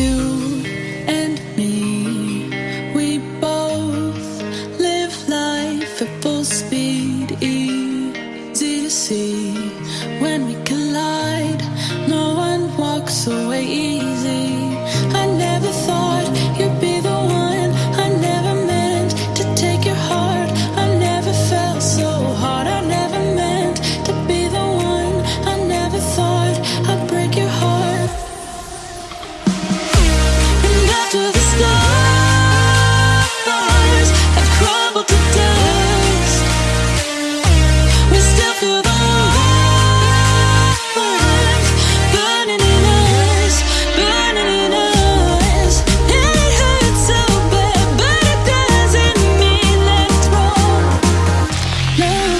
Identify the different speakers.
Speaker 1: the sun